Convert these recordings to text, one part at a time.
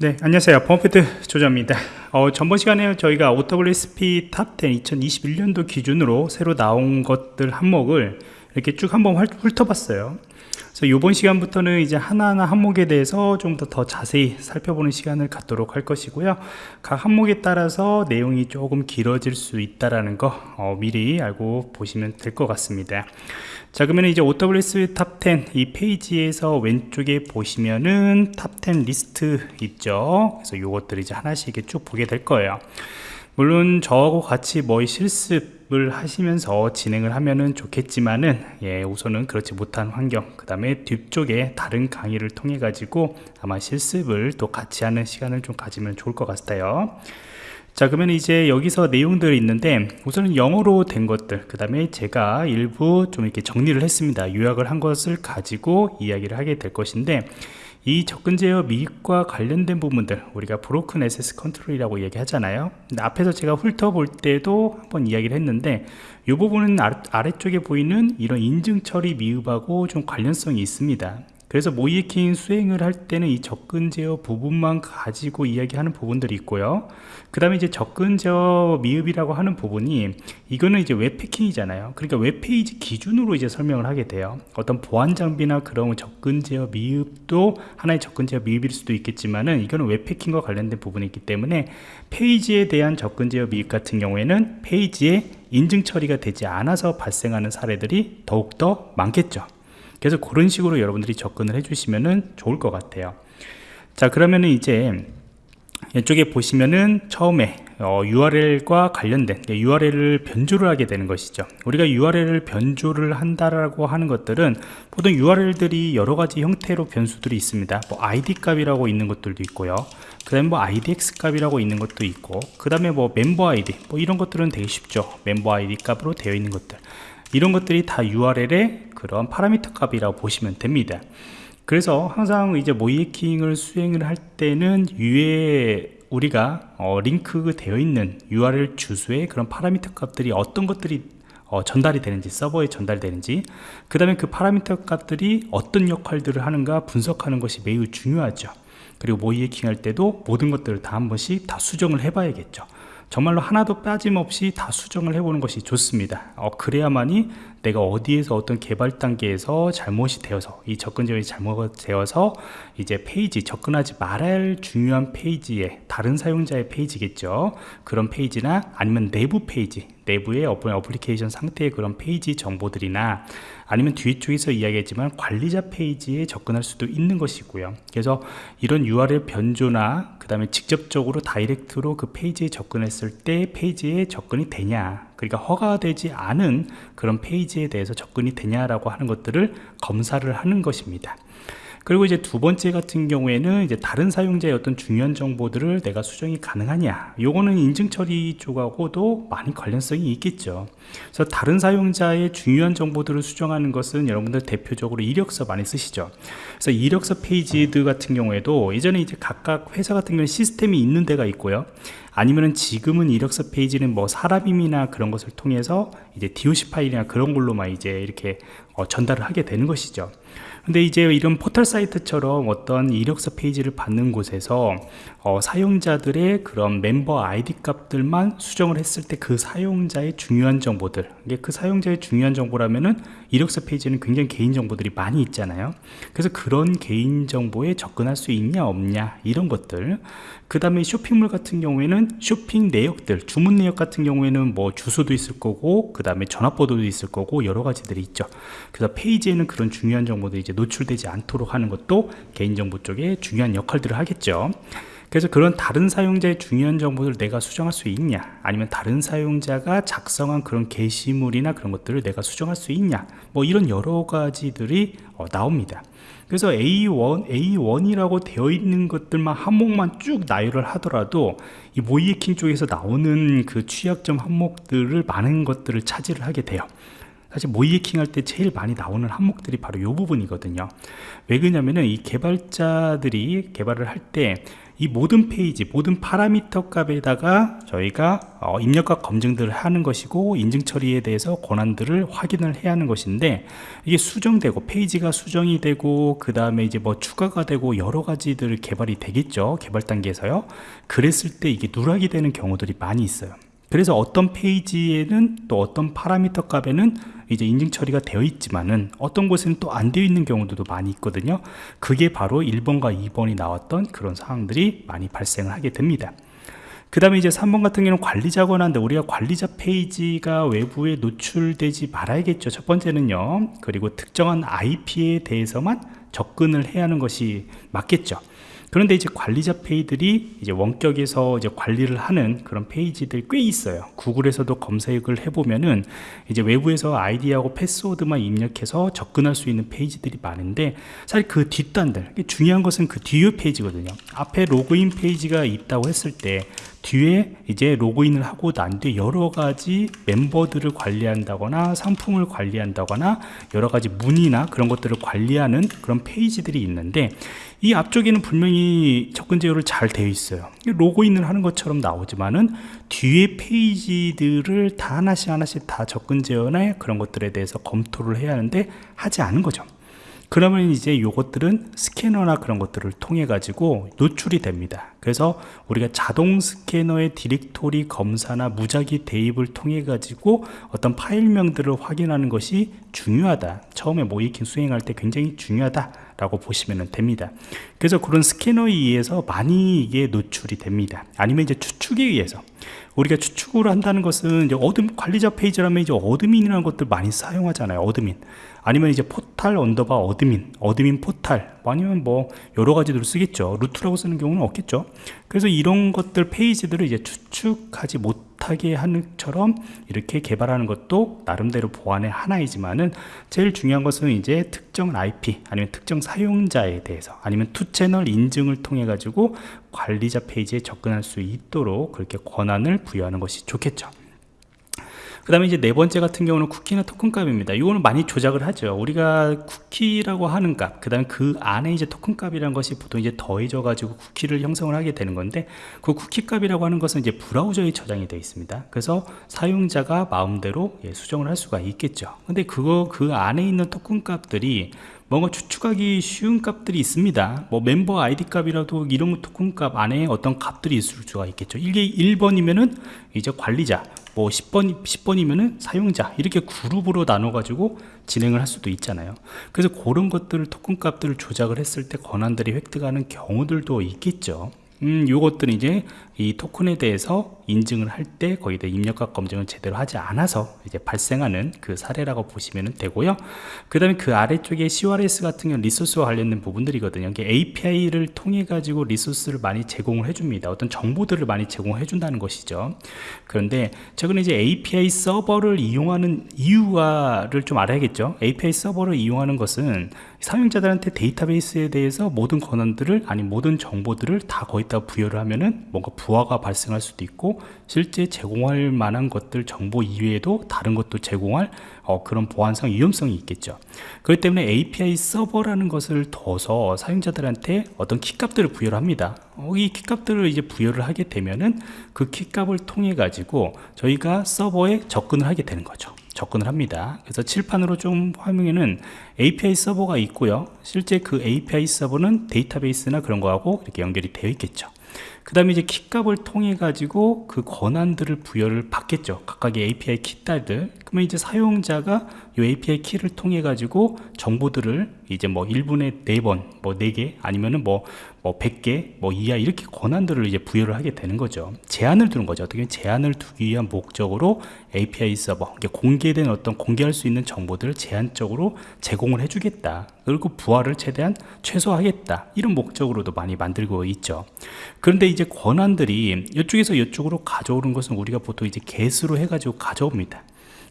네, 안녕하세요. 범피트 조자입니다. 어, 전번 시간에 저희가 OWASP Top10 2021년도 기준으로 새로 나온 것들 항목을 이렇게 쭉 한번 훑어봤어요. 그래서 이번 시간부터는 이제 하나하나 항목에 대해서 좀 더 더 자세히 살펴보는 시간을 갖도록 할 것이고요. 각 항목에 따라서 내용이 조금 길어질 수 있다라는 거 어, 미리 알고 보시면 될 것 같습니다. 자 그러면 이제 OWASP Top10 이 페이지에서 왼쪽에 보시면은 Top10 리스트 있죠 그래서 요것들 이제 하나씩 쭉 보게 될 거예요 물론 저하고 같이 뭐 실습 을 하시면서 진행을 하면은 좋겠지만은 예 우선은 그렇지 못한 환경 그 다음에 뒤쪽에 다른 강의를 통해 가지고 아마 실습을 또 같이 하는 시간을 좀 가지면 좋을 것 같아요. 자 그러면 이제 여기서 내용들이 있는데 우선은 영어로 된 것들 그 다음에 제가 일부 좀 이렇게 정리를 했습니다. 요약을 한 것을 가지고 이야기를 하게 될 것인데 이 접근 제어 미입과 관련된 부분들 우리가 브로큰 SS 컨트롤이라고 얘기하잖아요. 앞에서 제가 훑어볼 때도 한번 이야기를 했는데 이 부분은 아래쪽에 보이는 이런 인증 처리 미흡하고 좀 관련성이 있습니다 그래서 모의해킹 수행을 할 때는 이 접근 제어 부분만 가지고 이야기하는 부분들이 있고요. 그 다음에 이제 접근 제어 미흡이라고 하는 부분이 이거는 이제 웹해킹이잖아요. 그러니까 웹페이지 기준으로 이제 설명을 하게 돼요. 어떤 보안 장비나 그런 접근 제어 미흡도 하나의 접근 제어 미흡일 수도 있겠지만은 이거는 웹해킹과 관련된 부분이 있기 때문에 페이지에 대한 접근 제어 미흡 같은 경우에는 페이지에 인증 처리가 되지 않아서 발생하는 사례들이 더욱더 많겠죠 그래서 그런 식으로 여러분들이 접근을 해주시면 좋을 것 같아요. 자 그러면은 이제 이쪽에 보시면은 처음에 어, URL과 관련된 URL을 변조를 하게 되는 것이죠. 우리가 URL을 변조를 한다라고 하는 것들은 보통 URL들이 여러 가지 형태로 변수들이 있습니다. 뭐 ID 값이라고 있는 것들도 있고요. 그 다음에 뭐 IDX 값이라고 있는 것도 있고 그 다음에 뭐 멤버 ID 뭐 이런 것들은 되게 쉽죠. 멤버 ID 값으로 되어 있는 것들 이런 것들이 다 URL의 그런 파라미터 값이라고 보시면 됩니다. 그래서 항상 이제 모이킹을 수행을 할 때는 위에 우리가 어, 링크 되어 있는 URL 주소의 그런 파라미터 값들이 어떤 것들이 어, 전달이 되는지 서버에 전달되는지 그 다음에 그 파라미터 값들이 어떤 역할들을 하는가 분석하는 것이 매우 중요하죠. 그리고 모의해킹 할 때도 모든 것들을 다 한 번씩 다 수정을 해 봐야겠죠 정말로 하나도 빠짐없이 다 수정을 해보는 것이 좋습니다. 어, 그래야만이 내가 어디에서 어떤 개발 단계에서 잘못이 되어서 이 접근 지역이 잘못되어서 이제 페이지 접근하지 말아야 할 중요한 페이지에 다른 사용자의 페이지겠죠. 그런 페이지나 아니면 내부 페이지 내부의 어플리케이션 상태의 그런 페이지 정보들이나 아니면 뒤쪽에서 이야기했지만 관리자 페이지에 접근할 수도 있는 것이고요. 그래서 이런 URL 변조나 그 다음에 직접적으로 다이렉트로 그 페이지에 접근했을 때 페이지에 접근이 되냐 그러니까 허가되지 않은 그런 페이지에 대해서 접근이 되냐라고 하는 것들을 검사를 하는 것입니다 그리고 이제 두 번째 같은 경우에는 이제 다른 사용자의 어떤 중요한 정보들을 내가 수정이 가능하냐. 요거는 인증 처리 쪽하고도 많이 관련성이 있겠죠. 그래서 다른 사용자의 중요한 정보들을 수정하는 것은 여러분들 대표적으로 이력서 많이 쓰시죠. 그래서 이력서 페이지들 같은 경우에도 예전에 이제 각각 회사 같은 경우는 시스템이 있는 데가 있고요. 아니면은 지금은 이력서 페이지는 뭐 사람임이나 그런 것을 통해서 이제 DOC 파일이나 그런 걸로만 이제 이렇게 어, 전달을 하게 되는 것이죠 근데 이제 이런 포털 사이트처럼 어떤 이력서 페이지를 받는 곳에서 어, 사용자들의 그런 멤버 아이디 값들만 수정을 했을 때 그 사용자의 중요한 정보들 이게 그 사용자의 중요한 정보라면은 이력서 페이지는 굉장히 개인 정보들이 많이 있잖아요. 그래서 그런 개인 정보에 접근할 수 있냐 없냐 이런 것들 그 다음에 쇼핑몰 같은 경우에는 쇼핑 내역들 주문 내역 같은 경우에는 뭐 주소도 있을 거고 그 다음에 전화번호도 있을 거고 여러 가지들이 있죠. 그래서 페이지에는 그런 중요한 정보들이 이제 노출되지 않도록 하는 것도 개인정보 쪽에 중요한 역할들을 하겠죠 그래서 그런 다른 사용자의 중요한 정보를 내가 수정할 수 있냐? 아니면 다른 사용자가 작성한 그런 게시물이나 그런 것들을 내가 수정할 수 있냐? 뭐 이런 여러 가지들이 어, 나옵니다. 그래서 A1, A1이라고 되어 있는 것들만 항목만 쭉 나열을 하더라도 이 모의해킹 쪽에서 나오는 그 취약점 항목들을 많은 것들을 차지를 하게 돼요. 사실 모의해킹 할 때 제일 많이 나오는 항목들이 바로 이 부분이거든요. 왜 그러냐면은 이 개발자들이 개발을 할때 이 모든 페이지 모든 파라미터 값에다가 저희가 어, 입력과 검증들을 하는 것이고 인증 처리에 대해서 권한들을 확인을 해야 하는 것인데 이게 수정되고 페이지가 수정이 되고 그 다음에 이제 뭐 추가가 되고 여러 가지들 개발이 되겠죠. 개발 단계에서요. 그랬을 때 이게 누락이 되는 경우들이 많이 있어요 그래서 어떤 페이지에는 또 어떤 파라미터 값에는 이제 인증 처리가 되어 있지만은 어떤 곳에는 또 안 되어 있는 경우들도 많이 있거든요. 그게 바로 1번과 2번이 나왔던 그런 상황들이 많이 발생을 하게 됩니다. 그 다음에 이제 3번 같은 경우는 관리자 권한데 우리가 관리자 페이지가 외부에 노출되지 말아야겠죠. 첫 번째는요. 그리고 특정한 IP에 대해서만 접근을 해야 하는 것이 맞겠죠 그런데 이제 관리자 페이지들이 이제 원격에서 이제 관리를 하는 그런 페이지들이 꽤 있어요. 구글에서도 검색을 해보면은 이제 외부에서 아이디하고 패스워드만 입력해서 접근할 수 있는 페이지들이 많은데 사실 그 뒷단들 중요한 것은 그 뒤에 페이지거든요. 앞에 로그인 페이지가 있다고 했을 때 뒤에 이제 로그인을 하고 난 뒤에 여러 가지 멤버들을 관리한다거나 상품을 관리한다거나 여러 가지 문의나 그런 것들을 관리하는 그런 페이지들이 있는데 이 앞쪽에는 분명히 접근 제어를 잘 되어 있어요. 로그인을 하는 것처럼 나오지만은 뒤에 페이지들을 다 하나씩 하나씩 다 접근 제어나 그런 것들에 대해서 검토를 해야 하는데 하지 않은 거죠 그러면 이제 요것들은 스캐너나 그런 것들을 통해 가지고 노출이 됩니다. 그래서 우리가 자동 스캐너의 디렉토리 검사나 무작위 대입을 통해 가지고 어떤 파일명들을 확인하는 것이 중요하다. 처음에 모의해킹 수행할 때 굉장히 중요하다 라고 보시면 됩니다. 그래서 그런 스캐너에 의해서 많이 이게 노출이 됩니다. 아니면 이제 추측에 의해서. 우리가 추측을 한다는 것은 이제 어떤 관리자 페이지라면 이제 admin이라는 것들 많이 사용하잖아요 admin. 아니면 이제 portal underbar admin admin portal. 아니면 뭐 여러 가지들을 쓰겠죠. root라고 쓰는 경우는 없겠죠. 그래서 이런 것들 페이지들을 이제 추측하지 못 하게 하는 처럼 이렇게 개발하는 것도 나름대로 보안의 하나이지만은 제일 중요한 것은 이제 특정 IP 아니면 특정 사용자에 대해서 아니면 two channel 인증을 통해 가지고 관리자 페이지에 접근할 수 있도록 그렇게 권한을 부여하는 것이 좋겠죠 그 다음에 이제 네 번째 같은 경우는 쿠키나 토큰 값입니다. 이거는 많이 조작을 하죠. 우리가 쿠키라고 하는 값그 다음에 그 안에 이제 토큰 값이라는 것이 보통 이제 더해져 가지고 쿠키를 형성을 하게 되는 건데 그 쿠키 값이라고 하는 것은 이제 브라우저에 저장이 되어 있습니다. 그래서 사용자가 마음대로 예, 수정을 할 수가 있겠죠. 근데 그거 그 안에 있는 토큰 값들이 뭔가 추측하기 쉬운 값들이 있습니다. 뭐 멤버 아이디 값이라도 이런 토큰 값 안에 어떤 값들이 있을 수가 있겠죠. 이게 1번이면은 이제 관리자 뭐 10번, 10번이면은 사용자 이렇게 그룹으로 나눠 가지고 진행을 할 수도 있잖아요. 그래서 그런 것들을 토큰 값들을 조작을 했을 때 권한들이 획득하는 경우들도 있겠죠. 음, 요것들은 이제 이 토큰에 대해서 인증을 할 때 거기다 입력과 검증을 제대로 하지 않아서 이제 발생하는 그 사례라고 보시면 되고요. 그 다음에 그 아래쪽에 CRS 같은 경우 리소스와 관련된 부분들이거든요. 이게 API를 통해 가지고 리소스를 많이 제공을 해줍니다. 어떤 정보들을 많이 제공해 준다는 것이죠. 그런데 최근에 이제 API 서버를 이용하는 이유가를 좀 알아야겠죠. API 서버를 이용하는 것은 사용자들한테 데이터베이스에 대해서 모든 권한들을 아니 모든 정보들을 다 거기다 부여를 하면은 뭔가 부하가 발생할 수도 있고 실제 제공할 만한 것들 정보 이외에도 다른 것도 제공할 어, 그런 보안상 위험성이 있겠죠. 그렇기 때문에 API 서버라는 것을 둬서 사용자들한테 어떤 키값들을 부여를 합니다. 어, 이 키값들을 이제 부여를 하게 되면은 그 키값을 통해 가지고 저희가 서버에 접근을 하게 되는 거죠. 접근을 합니다. 그래서 칠판으로 좀 화면에는 API 서버가 있고요. 실제 그 API 서버는 데이터베이스나 그런 거하고 이렇게 연결이 되어 있겠죠 그 다음에 이제 키값을 통해 가지고 그 권한들을 부여를 받겠죠. 각각의 API 키딸들. 그러면 이제 사용자가 이 API 키를 통해 가지고 정보들을 이제 뭐 1분에 4번 뭐 4개 아니면은 뭐, 뭐 100개 뭐 이하 이렇게 권한들을 이제 부여를 하게 되는 거죠. 제한을 두는 거죠. 어떻게 제한을 두기 위한 목적으로 API 서버 공개된 어떤 공개할 수 있는 정보들을 제한적으로 제공을 해주겠다. 그리고 부하를 최대한 최소화하겠다. 이런 목적으로도 많이 만들고 있죠. 그런데 이제 권한들이 이쪽에서 이쪽으로 가져오는 것은 우리가 보통 이제 GET으로 해가지고 가져옵니다.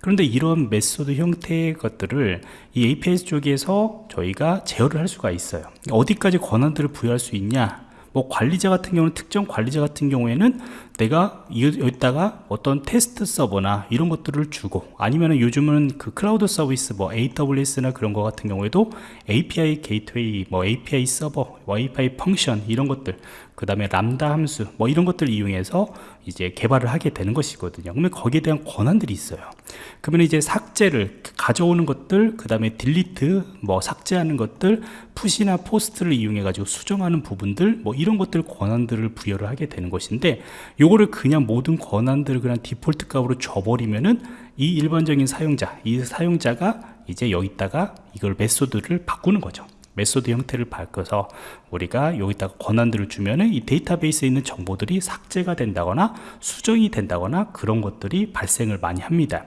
그런데 이런 method 형태의 것들을 이 API 쪽에서 저희가 제어를 할 수가 있어요. 어디까지 권한들을 부여할 수 있냐? 뭐 관리자 같은 경우는 특정 관리자 같은 경우에는 내가 이- 여기다가 어떤 테스트 서버나 이런 것들을 주고 아니면은 요즘은 그 클라우드 서비스 뭐 AWS나 그런 거 같은 경우에도 API gateway 뭐 API 서버 API function 이런 것들 그 다음에 람다 함수 뭐 이런 것들 이용해서 이제 개발을 하게 되는 것이거든요. 그러면 거기에 대한 권한들이 있어요. 그러면 이제 삭제를 가져오는 것들 그 다음에 delete 뭐 삭제하는 것들 PUT이나 POST를 이용해 가지고 수정하는 부분들 뭐 이런 것들 권한들을 부여를 하게 되는 것인데 요거를 그냥 모든 권한들을 그냥 디폴트 값으로 줘버리면은 이 일반적인 사용자 이 사용자가 이제 여기다가 이걸 method를 바꾸는 거죠 method 형태를 바꿔서 우리가 여기다가 권한들을 주면은 이 데이터베이스에 있는 정보들이 삭제가 된다거나 수정이 된다거나 그런 것들이 발생을 많이 합니다.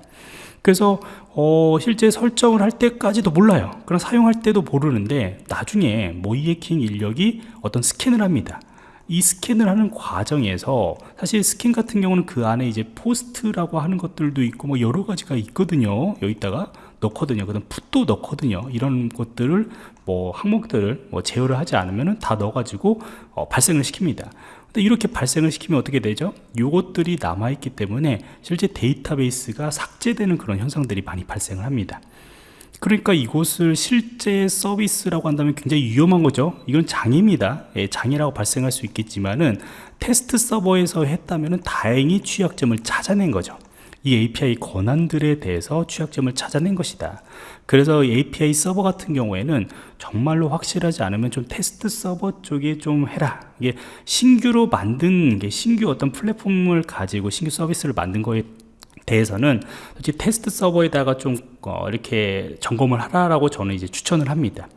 그래서 어, 실제 설정을 할 때까지도 몰라요. 그럼 사용할 때도 모르는데 나중에 모의해킹 인력이 어떤 스캔을 합니다. 이 스캔을 하는 과정에서 사실 스캔 같은 경우는 그 안에 이제 포스트라고 하는 것들도 있고 뭐 여러 가지가 있거든요. 여기다가 넣거든요. 그다음 풋도 넣거든요. 이런 것들을 뭐 항목들을 뭐 제어를 하지 않으면은 다 넣어 가지고 어, 발생을 시킵니다. 근데 이렇게 발생을 시키면 어떻게 되죠? 요것들이 남아 있기 때문에 실제 데이터베이스가 삭제되는 그런 현상들이 많이 발생을 합니다. 그러니까 이곳을 실제 서비스라고 한다면 굉장히 위험한 거죠. 이건 장애입니다. 예, 장애라고 발생할 수 있겠지만은 테스트 서버에서 했다면은 다행히 취약점을 찾아낸 거죠. 이 API 권한들에 대해서 취약점을 찾아낸 것이다. 그래서 API 서버 같은 경우에는 정말로 확실하지 않으면 좀 테스트 서버 쪽에 좀 해라. 이게 신규로 만든 게 신규 어떤 플랫폼을 가지고 신규 서비스를 만든 거에 대해서는 솔직히 테스트 서버에다가 좀 어, 이렇게 점검을 하라라고 저는 이제 추천을 합니다.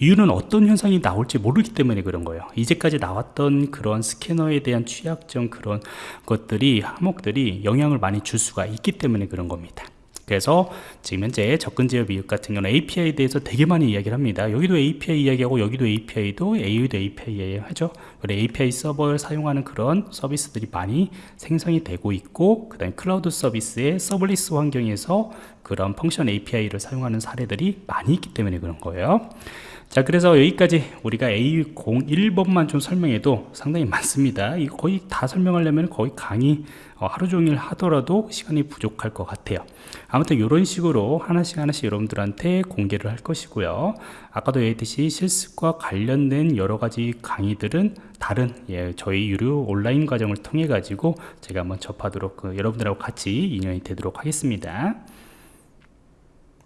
이유는 어떤 현상이 나올지 모르기 때문에 그런 거예요. 이제까지 나왔던 그런 스캐너에 대한 취약점 그런 것들이 항목들이 영향을 많이 줄 수가 있기 때문에 그런 겁니다. 그래서 지금 현재 접근 제어 미흡 같은 경우는 API에 대해서 되게 많이 이야기를 합니다. 여기도 API 이야기하고 여기도 API도 AU도 API 이야기하죠. 그래 API 서버를 사용하는 그런 서비스들이 많이 생성이 되고 있고 그 다음에 클라우드 서비스의 serverless 환경에서 그런 펑션 API를 사용하는 사례들이 많이 있기 때문에 그런 거예요. 자 그래서 여기까지 우리가 A01번만 좀 설명해도 상당히 많습니다. 이거 거의 다 설명하려면 거의 강의 어, 하루 종일 하더라도 시간이 부족할 것 같아요. 아무튼 이런 식으로 하나씩 하나씩 여러분들한테 공개를 할 것이고요. 아까도 얘기했듯이 실습과 관련된 여러 가지 강의들은 다른 예, 저희 유료 온라인 과정을 통해 가지고 제가 한번 접하도록 그, 여러분들하고 같이 인연이 되도록 하겠습니다